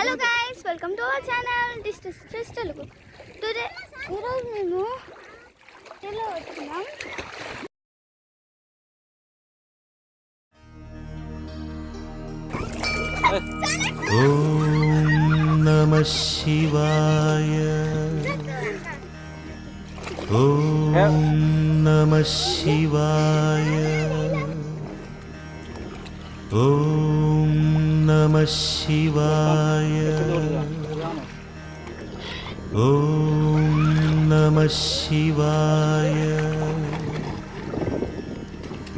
Hello guys welcome to our channel distance ఫ్రెస్ Telugu today ఈరోజు మేము ఇలా వచ్చినాం నమ శివాయ. నమ శివాయ. ఓం नमः शिवाय। ॐ नमः शिवाय।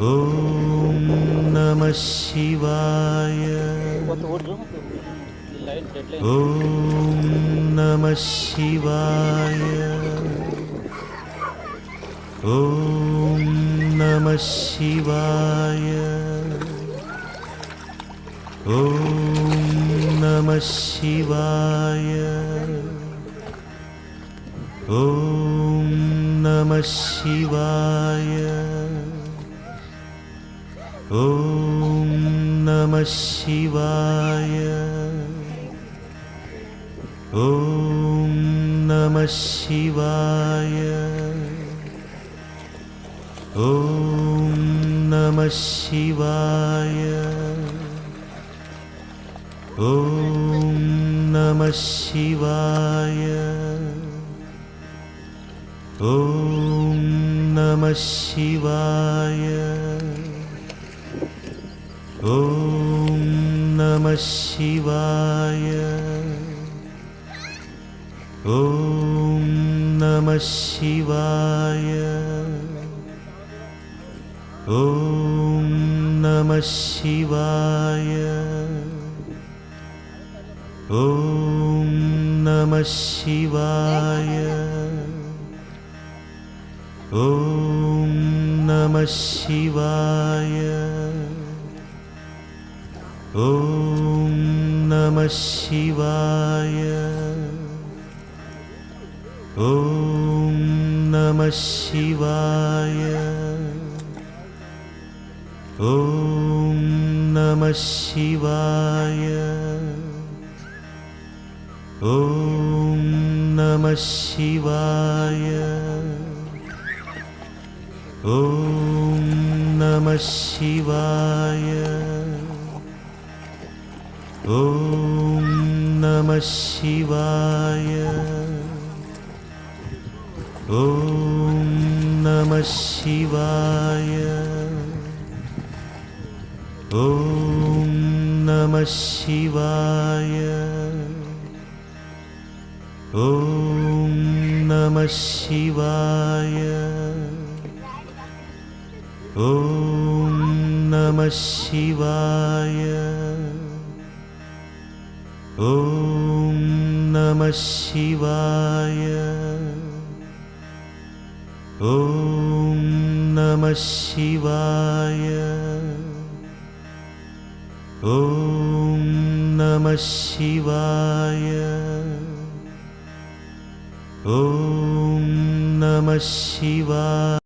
ॐ नमः शिवाय। ॐ नमः शिवाय। ॐ नमः शिवाय ॐ नमः शिवाय। ॐ नमः शिवाय। ॐ नमः शिवाय। ॐ नमः शिवाय। ॐ नमः शिवाय ॐ नमः शिवाय। ॐ नमः शिवाय। ॐ नमः शिवाय। ॐ नमः शिवाय। ॐ नमः शिवाय ॐ नमः शिवाय। ॐ नमः शिवाय। ॐ नमः शिवाय। ॐ नमः शिवाय। ॐ नमः शिवाय ॐ नमः शिवाय। ॐ नमः शिवाय। ॐ नमः शिवाय। ॐ नमः शिवाय। ॐ नमः शिवाय ॐ नमः शिवाय। ॐ नमः शिवाय। ॐ नमः शिवाय। ॐ नमः शिवाय। ॐ नमः शिवाय ॐ नमः शिवाय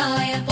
नमः